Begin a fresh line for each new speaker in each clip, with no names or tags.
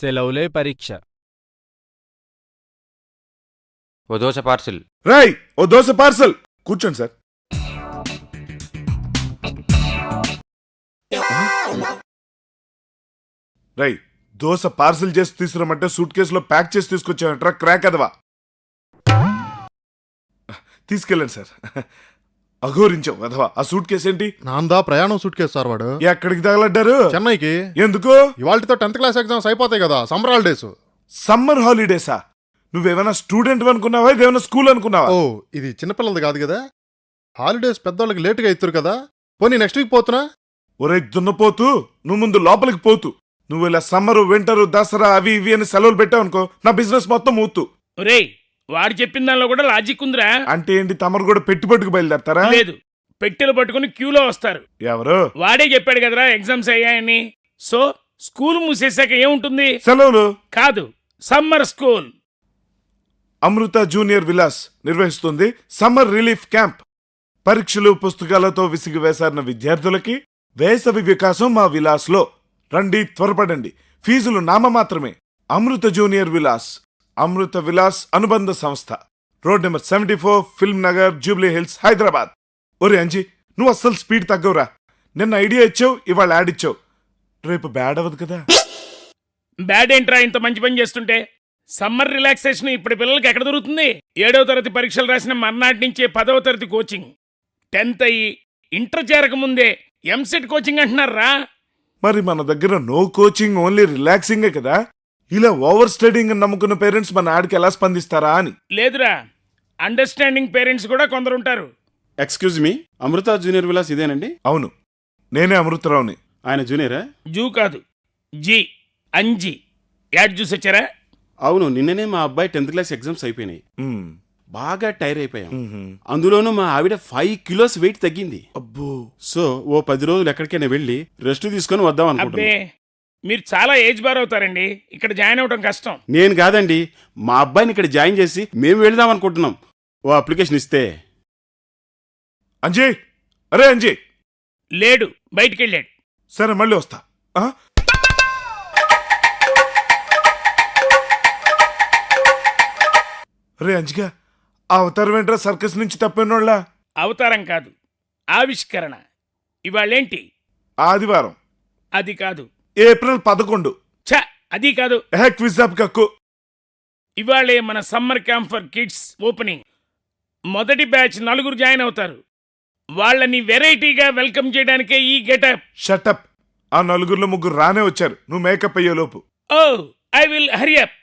సెలవులే పరీక్ష.
ఓ దోశ పార్సిల్.
రాయ్ ఓ దోశ పార్సల్. కూర్చోండి సార్. రై దోశ పార్సల్ చేసి తీసుకురమ్మంటే సూట్ కేసులో ప్యాక్ చేసి తీసుకొచ్చామంటారా క్రాక్ అదవా? తీసుకెళ్ళండి సార్. అఘోరించావు అదవా ఆ సూట్ కేసు ఏంటి?
నాందా ప్రయాణం సూట్ కేసు సార్ వాడు.
ఎక్కడికి తగలడ్డారు?
చెన్నైకి.
ఎందుకు?
ఇవాళతో టెన్త్ క్లాస్ ఎగ్జామ్స్ అయిపోతాయి కదా సమ్మర్ హాలిడేస్
సమ్మర్ హాలిడేసా నువ్వేమైనా స్టూడెంట్ అనుకున్నావా? ఇదేమైనా స్కూల్ అనుకున్నావా?
ఓ ఇది చిన్నపిల్లలది కాదు కదా. హాలిడేస్ పెద్దోళ్ళకి లేటుగా ఇస్తారు కదా. పోనీ నెక్స్ట్ వీక్ పోతున్నా
ఒరే దున్నపోతూ నువ్వు ముందు లోపలికి పోతూ. నువ్వు ఇలా సమ్మరు వింటరు దసరా అవి ఇవి అని సెలవులు పెట్టావు అనుకో నా బిజినెస్ మొత్తం మూతు
ఒరేయ్ వాడు చెప్పిన దానిలో కూడా లాజిక్ ఉందిరా.
అంటే ఏంటి? తమరు కూడా పెట్టుబడికి బయలుదేరతారా?
లేదు. పెట్టెలు పట్టుకుని క్యూలో వస్తారు.
ఎవరు?
వాడే చెప్పాడు కదరా ఎగ్జామ్స్ అయ్యాయని. సో స్కూల్ మూసేశాక ఏముంటుంది?
సెలవులు?
కాదు summer school.
Amrutha junior Vilas నిర్వహిస్తుంది సమ్మర్ రిలీఫ్ క్యాంప్. పరీక్షలు పుస్తకాలతో విసిగి వేసారిన విద్యార్థులకి వేసవి వికాసం మా విలాస్లో. రండి త్వరపడండి. ఫీజులు నామమాత్రమే. అమృత జూనియర్ విలాస్. అమృత విలాస్ అనుబంధ సంస్థ. Road number seventy four Film Nagar Jubilee Hills Hyderabad. ఒరే అంజీ నువ్వు అస్సలు స్పీడ్ తగ్గవురా. నిన్న ఐడియా ఇచ్చావు ఇవాళ యాడ్ ఇచ్చావు. రేపు బ్యాడ్ అవ్వదు కదా?
బ్యాడ్ ఏంట్రా ఇంత మంచి పని చేస్తుంటే? సమ్మర్ రిలాక్సేషన్ ఇప్పుడు పిల్లలకి ఎక్కడ దొరుకుతుంది? ఏడవ తరగతి పరీక్షలు రాసిన మర్నాటి నుంచే పదవ తరగతి కోచింగ్. టెన్త్ అయ్యి ఇంటర్ చేరక ముందే ఎంసెట్ కోచింగ్ అంటున్నారా?
మరి మన దగ్గర నో కోచింగ్ ఓన్లీ రిలాక్సింగే కదా? ఇలా ఓవర్ స్టడింగ్ నమ్ముకున్న పేరెంట్స్ మన ఆడికి ఎలా స్పందిస్తారా అని.
లేదురా అండర్స్టాండింగ్ పేరెంట్స్ కూడా కొందరు ఉంటారు
excuse me Amrutha junior Vilas ఇదేనండి?
అవును నేనే అమృతరావుని.
ఆయన జూనియరా?
జూ కాదు జీ అంజీ. యాడ్ చూసి వచ్చారా?
అవును నిన్ననే మా అబ్బాయి టెన్త్ క్లాస్ ఎగ్జామ్స్ అయిపోయినాయి.
మ్మ్.
బాగా టైర్ అయిపోయాం.
మ్మ్.
అందులోనూ మా ఆవిడ ఫైవ్ కిలోస్ వెయిట్ తగ్గింది.
అబ్బో.
సో ఓ పది రోజులు ఎక్కడికైనా వెళ్ళి రెస్ట్ తీసుకొని వద్దాం
అబ్బే
అనుకుంటున్నాను
మీరు చాలా ఏజ్ బార్ అవుతారండి. ఇక్కడ జాయిన్ అవ్వడం కష్టం.
నేను కాదండి. మా అబ్బాయిని ఇక్కడ జాయిన్ చేసి మేము వెళ్దాం అనుకుంటున్నాం. ఓ అప్లికేషన్ ఇస్తే.
అంజీ అరే అంజీ
లేడు. బయటికి వెళ్ళాడు
సరే మళ్ళీ వస్తా. ఆ? అరే అంజిగా ఆ అవతారం ఏంట్రా సర్కస్ నుంచి తప్పినోళ్ళ?
అవతారం కాదు. ఆవిష్కరణ. ఇవాళేంటి?
ఆదివారం.
అది కాదు.
ఏప్రిల్ పదకొండు.
ఛ అది కాదు.
కక్కు?
ఇవాళే మన summer camp for kids opening. మొదటి బ్యాచ్ నలుగురు జాయిన్ అవుతారు. వాళ్ళని వెరైటీగా వెల్కమ్ చేయడానికే ఈ గెటప్.
షటప్ ఆ నలుగురిలో ముగ్గురు రానే వచ్చారు. నువ్వు మేకప్ అయ్యేలోపు
ఓ I will hurry up.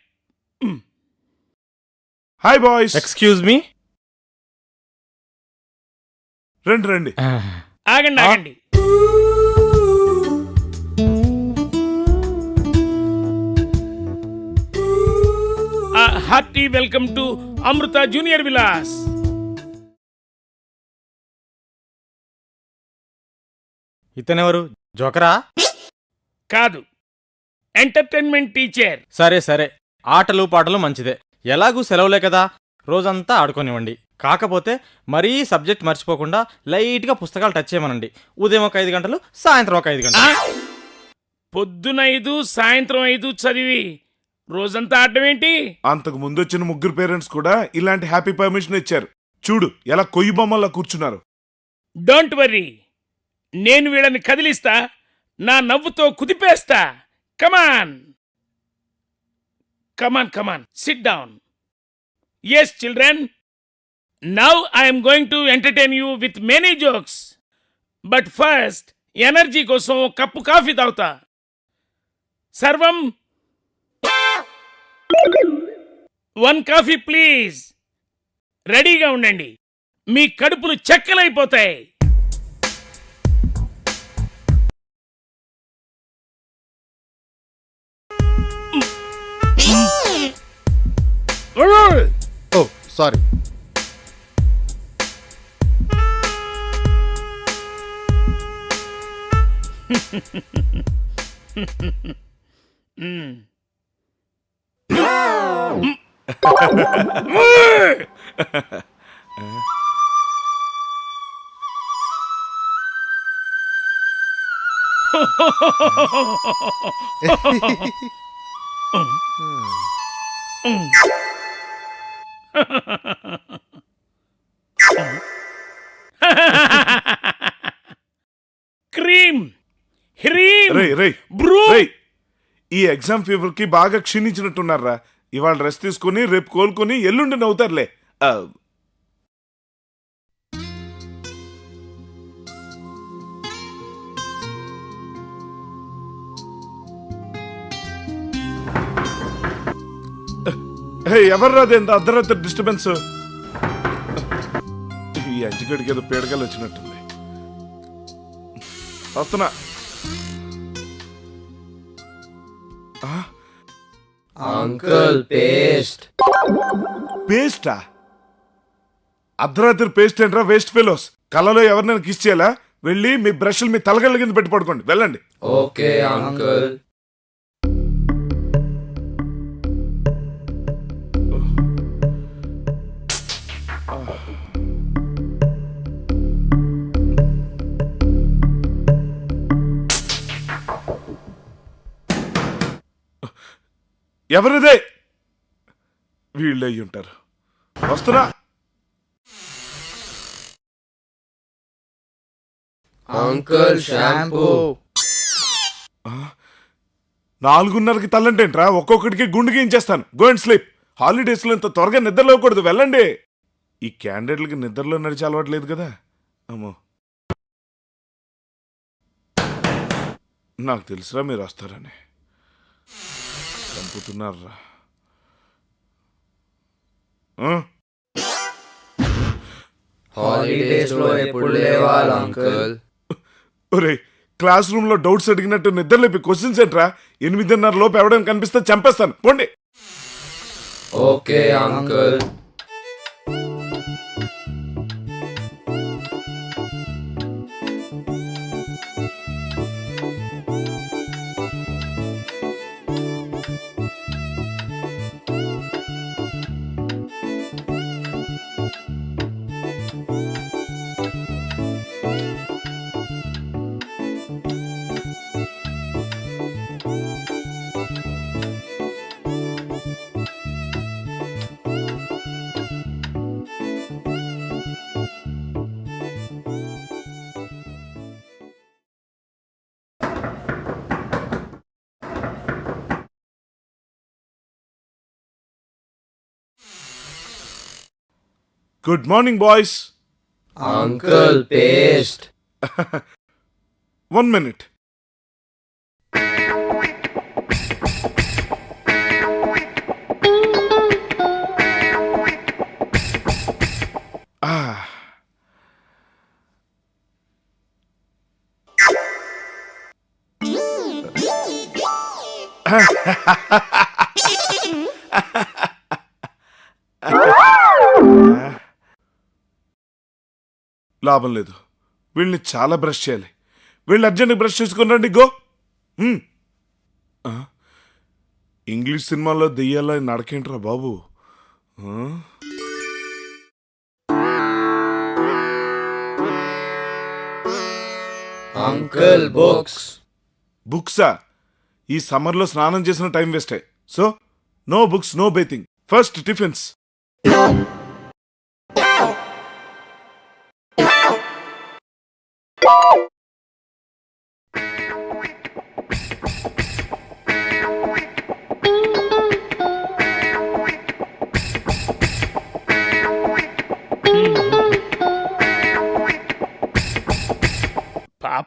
Hi boys
excuse me
రండి రండి.
ఆగండి ఆగండి. Hearty welcome to Amrutha junior Vilas.
ఇతనెవరు? జోకరా?
కాదు. Entertainment teacher.
సరే సరే. ఆటలు పాటలు మంచిదే. ఎలాగూ సెలవులే కదా? రోజంతా ఆడుకోనివ్వండి. కాకపోతే మరీ సబ్జెక్ట్ మర్చిపోకుండా లైట్గా పుస్తకాలు టచ్ చేయమనండి. ఉదయం ఒక ఐదు గంటలు సాయంత్రం ఒక ఐదు గంటలు.
పొద్దున ఐదు సాయంత్రం ఐదు చదివి రోజంతా ఆడడం ఏంటి?
అంతకు ముందు వచ్చిన ముగ్గురు పేరెంట్స్ కూడా ఇలాంటి హ్యాపీ పర్మిషన్ ఇచ్చారు. చూడు ఎలా కొయ్యి బొమ్మల్లా కూర్చున్నారు.
డోంట్ వర్రీ నేను వీళ్ళని కదిలిస్తా. నా నవ్వుతో కుదిపేస్తా. Come on come on come on sit down yes children now I'm going to entertain you with many jokes but first energy కోసం కప్పు కాఫీ తాగుతా. సర్వం వన్ కాఫీ ప్లీజ్. రెడీగా ఉండండి. మీ కడుపులు చెక్కలైపోతాయి.
ఓ సారీ. Mm.
క్రీమ్ హ్రీమ్
రై రై
బ్రూ
రై ఈ ఎగ్జామ్ పేపర్ కి బాగా క్షీణించినట్టున్నారా ఇవాళ రెస్ట్ తీసుకుని రేపు కోలుకుని ఎల్లుండి నవ్వుతారులే. ఆ, హే ఎంత అర్ధరాత్రి డిస్టర్బెన్స్ ఈ అంచుగడికి ఏదో పీడకలు వచ్చినట్టుంది. వస్తున్నా.
అంకుల్ పేస్ట్
పేస్టా అర్ధరాత్రి పేస్ట్ ఏంట్రా? వేస్ట్ ఫెలోస్ కళ్ళలో ఎవరినైనా కిస్ చేయాలా? వెళ్ళి మీ బ్రష్లు మీ తలగళ్ళ కింద పెట్టి పడుకోండి. వెళ్ళండి.
ఓకే అంకుల్
ఎవరిదే? వీళ్ళు ఉంటారు. వస్తున్నా?
Uncle shampoo.
నాలుగున్నరకి తల్లంటేంట్రా? ఒక్కొక్కడికి గుండు గీయించేస్తాను. గో అండ్ స్లీప్ హాలిడేస్లో ఇంత త్వరగా నిద్రలోకూడదు వెళ్ళండి. ఈ క్యాండిడేట్లకి నిద్రలో నడిచి అలవాట్లేదు కదా. అమ్మో. నాకు తెలుసురా మీరు వస్తారని. చంపుతున్నారా?
హాలిడేస్లో ఎప్పుడు లేవాలి అంకుల్?
ఒరేయ్ క్లాస్ రూమ్లో డౌట్స్ అడిగినట్టు నిద్రలేపి క్వశ్చన్స్ ఏంట్రా? ఎనిమిదిన్నర లోపు ఎవడైనా కనిపిస్తే చంపేస్తాను. పోండి.
Okay uncle.
Good morning, boys.
Uncle Paste.
One minute. Ah. లాభం లేదు. వీళ్ళని చాలా బ్రష్ చేయాలి. వీళ్ళు అర్జెంట్ బ్రష్ చేసుకుని గో. హ్మ్. ఆ? ఇంగ్లీష్ సినిమాలో దెయ్యాల నడకేంట్రా బాబు?
Uncle books.
బుక్సా? ఈ సమ్మర్లో స్నానం చేసిన టైం వేస్టే. So no books no bathing. First tiffins.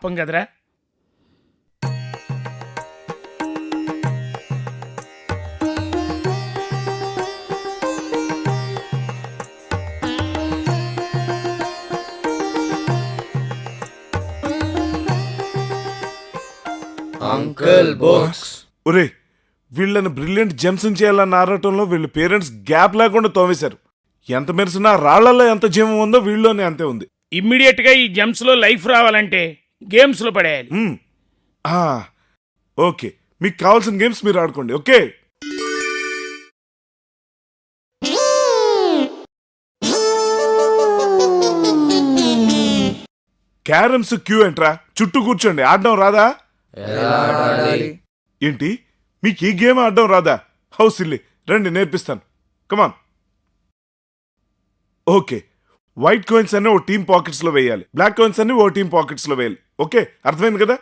పాపం కదరా.
Uncle books.
ఒరే వీళ్ళని బ్రిలియంట్ జెమ్స్ చేయాలన్న ఆరాటంలో వీళ్ళ పేరెంట్స్ గ్యాప్ లేకుండా తోమేశారు. ఎంత మెరిసినా రాళ్ళలో ఎంత జీవం ఉందో వీళ్ళలోనే అంతే ఉంది.
ఇమ్మీడియట్గా ఈ జంప్స్లో లైఫ్ రావాలంటే గేమ్స్లో పడేయాలి.
మ్మ్. ఆ, ఓకే. మీకు కావాల్సిన గేమ్స్ మీరు ఆడుకోండి ఓకే? క్యారమ్స్ క్యూ ఏంట్రా చుట్టూ కూర్చోండి. ఆడడం రాదా? ఏంటి? మీకు ఈ గేమ్ ఆడడం రాదా? హౌస్ ఇల్లి రండి నేర్పిస్తాను. కమాన్. ఓకే. వైట్ కాయిన్స్ అన్ని ఓ టీమ్ పాకెట్స్లో వేయాలి. బ్లాక్ కాయిన్స్ అన్ని ఓ టీమ్ పాకెట్స్లో వేయాలి. ఓకే? అర్థమైంది కదా?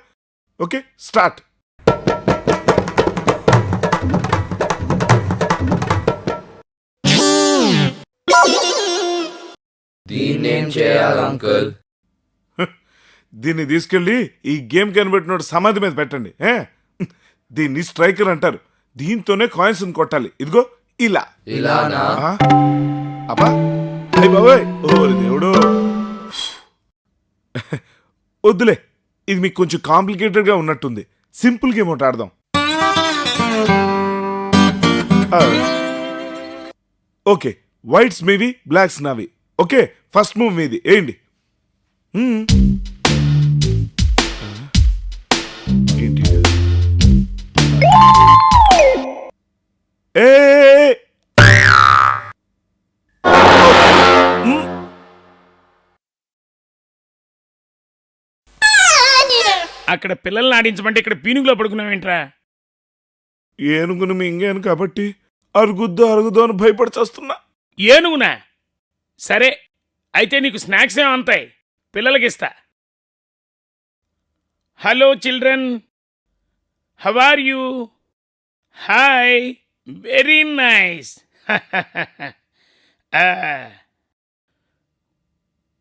ఓకే? స్టార్ట్
దీన్నేం చేయాలి అంకుల్?
దీన్ని తీసుకెళ్ళి ఈ గేమ్ కనిపెట్టినోడు సమాధి మీద పెట్టండి. ఏ? దీన్ని స్ట్రైకర్ అంటారు. దీంతోనే కాయిన్స్ కొట్టాలి. ఇదిగో ఇలా.
ఇలానా?
ఆ? అబ్బా! అయ్య బాబోయ్. ఓరి దేవుడు. వద్దులే ఇది మీకు కొంచెం కాంప్లికేటెడ్గా ఉన్నట్టుంది. సింపుల్ గేమ్ ఒకటి ఆడదాం. ఓకే వైట్స్ మీవి బ్లాక్స్ నావి. ఓకే ఫస్ట్ మూవ్ మీది. ఏంటి? ఏ.
అక్కడ పిల్లల్ని ఆడించమంటే ఇక్కడ పీనుగులో పడుకున్నావేంట్రా
ఏనుగును మింగాను కాబట్టి అరుగుద్దు అరుగుద్దు అని భయపడి చేస్తున్నా
ఏనుగునా? సరే అయితే నీకు స్నాక్స్ ఏమో అంతాయి. పిల్లలకి ఇస్తా. Hello children. How are you? Hi. Very nice.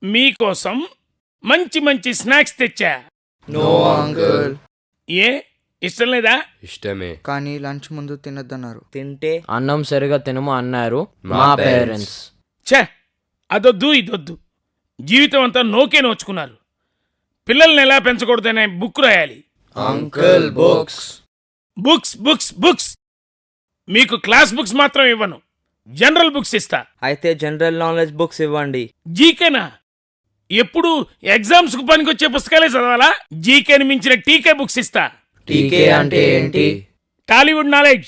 మీకోసం మంచి మంచి స్నాక్స్ తెచ్చా?
నో అంకుల్
ఏ? ఇష్టం లేదా?
ఇష్టమే.
కానీ లంచ్ ముందు తినొద్దన్నారు.
తింటే? అన్నం సరిగా తినము అన్నారు మా పేరెంట్స్
ఛే అదొద్దు ఇదొద్దు. జీవితం అంతా నోకే నోచుకున్నారు. పిల్లల్ని ఎలా పెంచకూడదనే బుక్ రాయాలి.
Uncle books
books books books. మీకు క్లాస్ బుక్స్ మాత్రం ఇవ్వను. జనరల్ బుక్స్ ఇస్తా.
అయితే జనరల్ నాలెడ్జ్ బుక్స్ ఇవ్వండి.
జీకేనా? ఎప్పుడు ఎగ్జామ్స్కు పనికొచ్చే పుస్తకాలే చదవాలా? జీకేని మించిన టీకే బుక్స్ ఇస్తా.
టీకే అంటే ఏంటి?
Tollywood knowledge.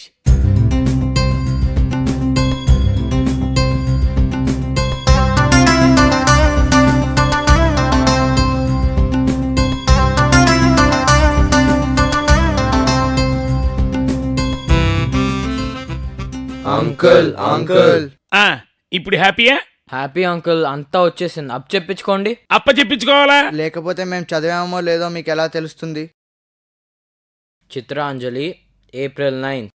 Uncle uncle.
ఆ ఇప్పుడు హ్యాపీయా?
హ్యాపీ అంకుల్ అంతా వచ్చేసింది. అప్ చెప్పించుకోండి.
అప్ప చెప్పించుకోవాలా?
లేకపోతే మేము చదివామో లేదో మీకు ఎలా తెలుస్తుంది?
Chitranjali April nine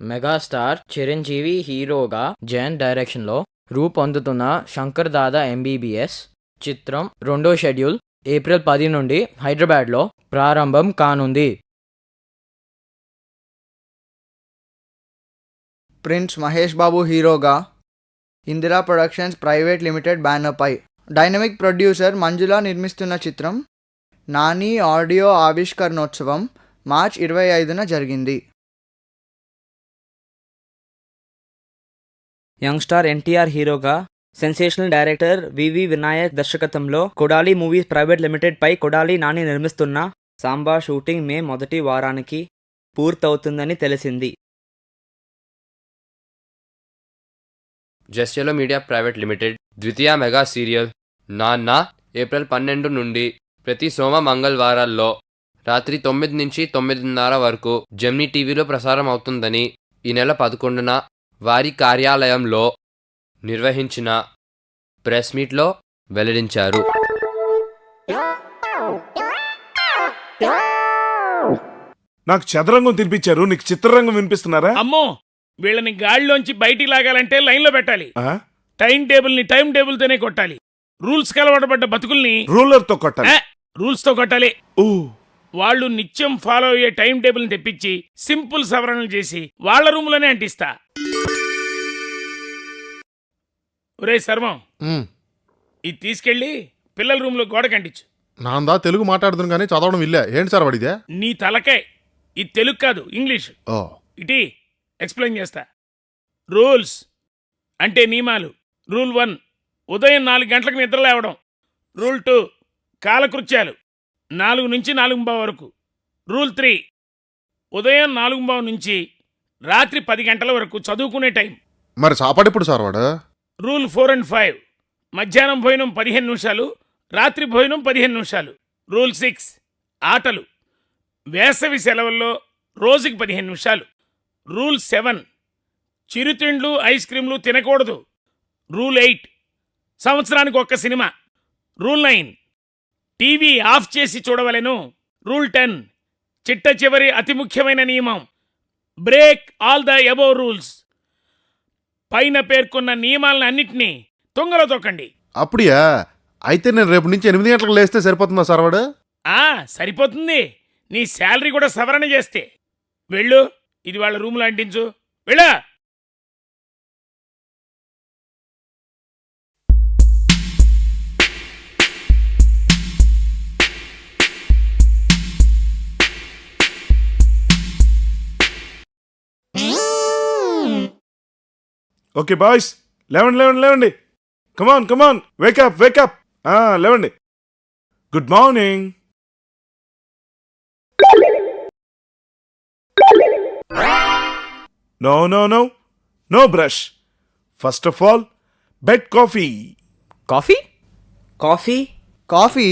megastar Chiranjeevi హీరోగా జయన్ డైరెక్షన్లో రూపొందుతున్న శంకర్ దాదా ఎంబీబీఎస్ చిత్రం రెండో షెడ్యూల్ ఏప్రిల్ పది నుండి హైదరాబాద్లో ప్రారంభం కానుంది.
ప్రిన్స్ మహేష్ బాబు హీరోగా ఇందిరా ప్రొడక్షన్స్ ప్రైవేట్ లిమిటెడ్ బ్యానర్పై డైనమిక్ ప్రొడ్యూసర్ మంజుల నిర్మిస్తున్న చిత్రం నాని ఆడియో ఆవిష్కరణోత్సవం మార్చ్ ఇరవై ఐదున జరిగింది.
యంగ్ స్టార్ ఎన్టీఆర్ హీరోగా సెన్సేషనల్ డైరెక్టర్ వివి వినాయక్ దర్శకత్వంలో కొడాలి మూవీస్ ప్రైవేట్ లిమిటెడ్ పై కొడాలి నాని నిర్మిస్తున్న సాంబా షూటింగ్ మే మొదటి వారానికి పూర్తవుతుందని తెలిసింది.
జస్యలో మీడియా ప్రైవేట్ లిమిటెడ్ ద్వితీయ మెగా సీరియల్ నాన్న ఏప్రిల్ పన్నెండు నుండి ప్రతి సోమ మంగళవారాల్లో రాత్రి తొమ్మిది నుంచి తొమ్మిదిన్నర వరకు జెమ్నీ టీవీలో ప్రసారం అవుతుందని ఈ నెల పదకొండున వారి కార్యాలయంలో నిర్వహించిన ప్రెస్ మీట్లో వెల్లడించారు.
నాకు చదరంగం తినిపించారు. నీకు చిత్రరంగం వినిపిస్తున్నారా?
అమ్మో! వీళ్ళని గాడిలోంచి బయటికి లాగాలంటే లైన్లో పెట్టాలి.
ఆ?
టైం టేబుల్ని టైం టేబుల్ తోనే కొట్టాలి. రూల్స్ కలవడబడ్డ బతుకుల్ని
రూలర్తో కొట్టాలి.
రూల్స్తో కొట్టాలి. వాళ్ళు నిత్యం ఫాలో అయ్యే టైం టేబుల్ని తెప్పించి సింపుల్ సవరణలు చేసి వాళ్ళ రూమ్లోనే అంటిస్తా. ఒరే సర్వం
మ్,
ఇది తీసుకెళ్ళి పిల్లల రూమ్లో గోడ కంటించు
నాందా తెలుగు మాట్లాడుతుంది కానీ చదవడం ఇల్లే. ఏంటి సార్ వాడిదే
నీ తలకాయ్ ఇది తెలుగు కాదు ఇంగ్లీష్.
ఓ.
ఇటీ ఎక్స్ప్లెయిన్ చేస్తా. రూల్స్ అంటే నియమాలు. రూల్ వన్ ఉదయం నాలుగు గంటలకు నిద్ర లేవడం. రూల్ టూ కాలకృత్యాలు. నాలుగు నుంచి నాలుగు బావు వరకు. రూల్ త్రీ ఉదయం నాలుగు బావు నుంచి రాత్రి పది గంటల వరకు చదువుకునే టైం.
మరి సాపాడు సార్ వాడు?
రూల్ ఫోర్ అండ్ ఫైవ్ మధ్యాహ్నం భోజనం పదిహేను నిమిషాలు రాత్రి భోజనం పదిహేను నిమిషాలు. రూల్ సిక్స్ ఆటలు. వేసవి సెలవుల్లో రోజుకి పదిహేను నిమిషాలు. రూల్ సెవెన్ చిరుతిండ్లు ఐస్ క్రీంలు తినకూడదు. రూల్ ఎయిట్ సంవత్సరానికి ఒక్క cinema. Rule nine TV off చేసి చూడవలెను. రూల్ టెన్ చిట్ట చివరి అతి ముఖ్యమైన నియమం. Break all the above rules. పైన పేర్కొన్న నియమాలను అన్నిటినీ తుంగలో తొక్కండి
అప్పుడియా? అయితే నేను రేపు నుంచి ఎనిమిది గంటలకు లేస్తే సరిపోతుందా సర్వాడు?
ఆ సరిపోతుంది. నీ శాలరీ కూడా సవరణ చేస్తే. వెళ్ళు. ఇది వాళ్ళ రూమ్లో అంటించు. వెళ్ళా!
ఓకే బాయ్స్ లేవండి లేవండి లేవండి. Come on come on wake up wake up లేవండి. Good morning no no no no brush first of all bed coffee
coffee
coffee
coffee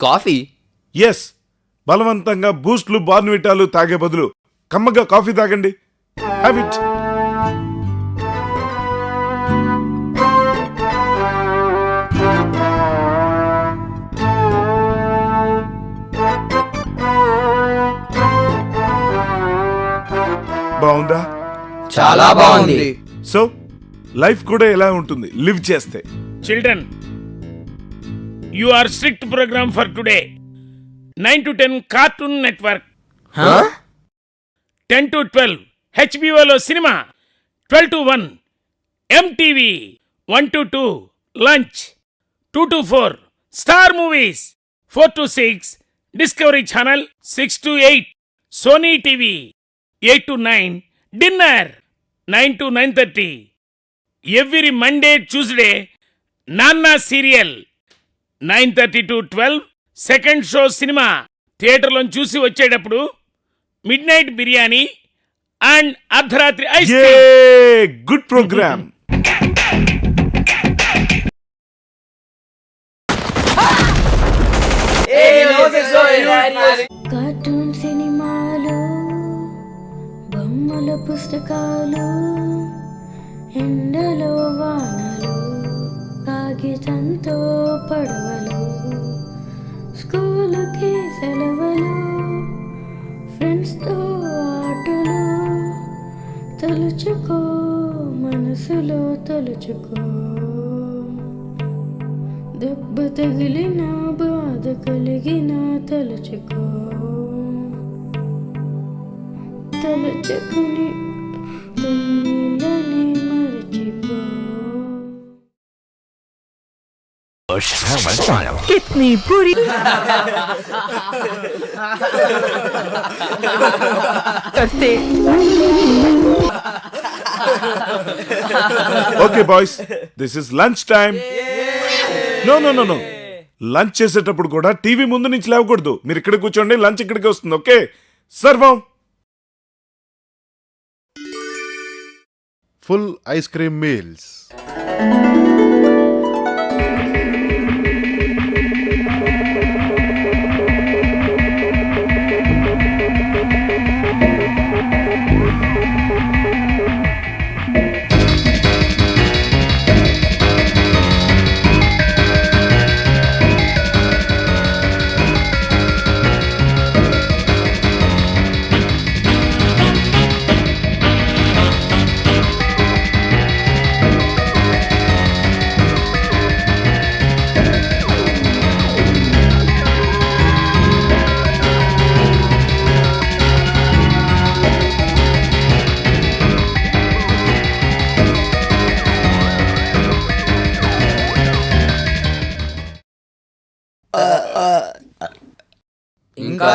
coffee
yes బలవంతంగా బూస్ట్లు బార్న్విటాలు తాగే బదులు కమ్మగా కాఫీ తాగండి. హ్యావ్ ఇట్ బాగుందా?
చాలా బాగుంది.
సో లైఫ్ కూడా ఎలా ఉంటుంది లివ్ చేస్తే.
Children you are strict program for today nine to ten cartoon network ten to twelve హెచ్బిఓలో cinema twelve to one MTV one to two lunch two to four star movies four to six discovery channel six to eight Sony TV eight to nine dinner nine to nine thirty. Every Monday Tuesday నాన్న serial nine thirty to twelve. Second show cinema థియేటర్లో చూసి వచ్చేటప్పుడు midnight biryani and అర్ధరాత్రి ice
good programme
పుస్తకాలు ఎండలో వానలు కాగితంతో పడవలు స్కూలుకి సెలవులు ఫ్రెండ్స్తో ఆటలు తలుచుకో మనసులో తలుచుకో. దెబ్బ తగిలిన బాధ కలిగిన తలుచుకో. తలుచుకుని
कितनी बुरी करते
okay boys this is lunch time no no no no lunch చేసేటప్పుడు కూడా టీవీ ముందు నుంచి లేవకూడదు మీరు ఇక్కడ కూర్చోండి లంచ్ ఇక్కడికి వస్తుంది ఓకే సర్వం
ఫుల్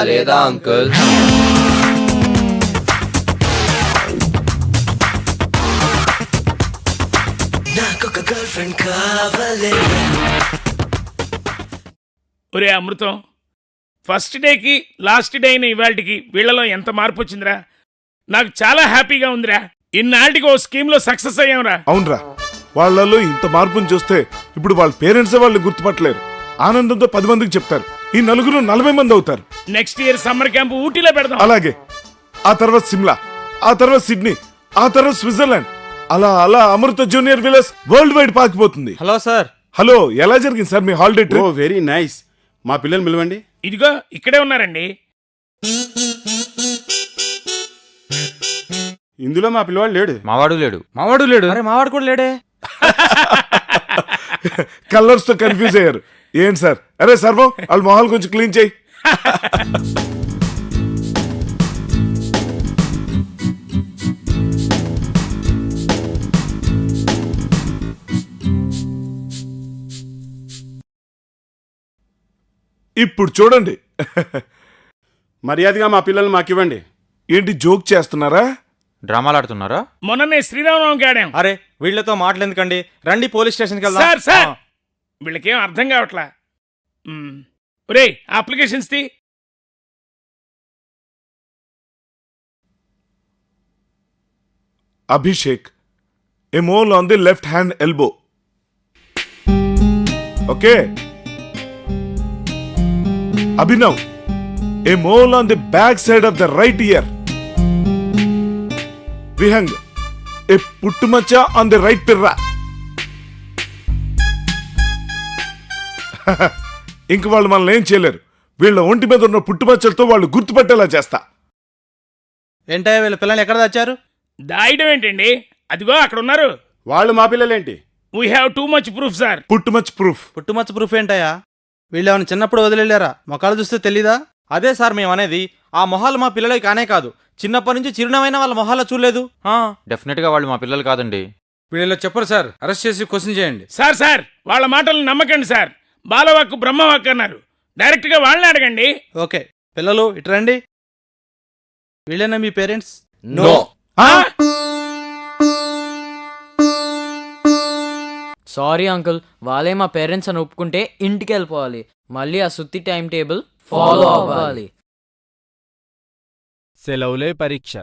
లేదా అంకుల్?
ఒరే అమృతం ఫస్ట్ డేకి లాస్ట్ డే అయిన ఇవాళకి వీళ్ళలో ఎంత మార్పు వచ్చిందిరా? నాకు చాలా హ్యాపీగా ఉందిరా. ఇన్నాళ్ళకి ఓ స్కీమ్లో సక్సెస్ అయ్యాంరా.
అవునరా వాళ్ళలో ఇంత మార్పుని చూస్తే ఇప్పుడు వాళ్ళ పేరెంట్సే వాళ్ళు గుర్తుపట్టలేరు. ఆనందంతో పది మందికి చెప్తారు. ఈ నలుగురు నలభై మంది అవుతారు.
నెక్స్ట్ ఇయర్ సమ్మర్ క్యాంప్ ఊటీలో పెడదాం.
అలాగే. ఆ తర్వాత సిమ్లా ఆ తర్వాత సిడ్నీ ఆ తర్వాత స్విట్జర్లాండ్. అలా అలా Amrutha junior Vilas world wide పాకిపోతుంది.
Hello sir.
Hello ఎలా జరిగింది సార్ మీ హాలిడే
ఓ
ట్రిప్
వెరీ నైస్. మా పిల్లలు పిలవండి.
ఇదిగో ఇక్కడే ఉన్నారండి.
ఇందులో మా పిల్లవాడు లేడు
మావాడు లేడు. మావాడు లేడు. అరే మావాడు కూడా లేడే.
కలర్స్తో కన్ఫ్యూజ్ అయ్యారు. ఏంటి సార్? అరే సర్వం వాళ్ళ మొహాలు కొంచెం క్లీన్ చేయి. ఇప్పుడు చూడండి.
మర్యాదగా మా పిల్లల్ని మాకు ఇవ్వండి
ఏంటి జోక్ చేస్తున్నారా?
డ్రామాలు ఆడుతున్నారా
మొన్ననే శ్రీరామనవమికి ఆడాం
అరే వీళ్ళతో మాటలు ఎందుకండి రండి పోలీస్ స్టేషన్కి వెళ్దాం
సార్ సార్. వీళ్ళకేం అర్థం కావట్లా. ఒరేయ్ అప్లికేషన్స్ తీ
Abhishek a mole on the left hand elbow. Okay. Abhinav, a mole on the back side of the right ear. Vihang, a puttumacha on the right pirra. ఇంక వాళ్ళు మనల్ని ఏం చేయలేరు. వీళ్ళ ఒంటి మీద ఉన్న పుట్టుమచ్చలతో వాళ్ళు గుర్తుపట్టేలా చేస్తా.
ఏంటయ్య వీళ్ళ పిల్లలు ఎక్కడ తెచ్చారు
దాయడం ఏంటండి? అదిగో అక్కడ ఉన్నారు
వాళ్ళు మా పిల్లలేంటి?
We have too much proof sir
పుట్టుమచ్చ ప్రూఫ్
పుట్టుమచ్చ ప్రూఫ్ ఏంటయ్యా? వీళ్ళు ఏమైనా చిన్నప్పుడు వదిలేరా మొక్కలు చూస్తే తెలీదా? అదే సార్ మేము అనేది ఆ మొహాలు మా పిల్లలకి కానే కాదు. చిన్నప్పటి నుంచి చిరునమైన వాళ్ళ మొహాల్లో చూడలేదు.
డెఫినెట్గా వాళ్ళు మా పిల్లలు కాదండి.
వీళ్ళు చెప్పరు సార్. అరెస్ట్ చేసి క్వశ్చన్ చేయండి.
సార్ సార్ వాళ్ళ మాటలు నమ్మకండి సార్. బాలవాక్కు బ్రహ్మవాక్కు అన్నారు. డైరెక్ట్గా వాళ్ళని అడగండి.
ఓకే. పిల్లలు ఇటు రండి. వీళ్ళేనా మీ పేరెంట్స్?
నో సారీ అంకుల్ వాళ్ళే మా పేరెంట్స్ అని ఒప్పుకుంటే ఇంటికి వెళ్ళిపోవాలి మళ్ళీ ఆ సుత్తి టైం టేబుల్ ఫాలో అవ్వాలి.
సెలవులే పరీక్ష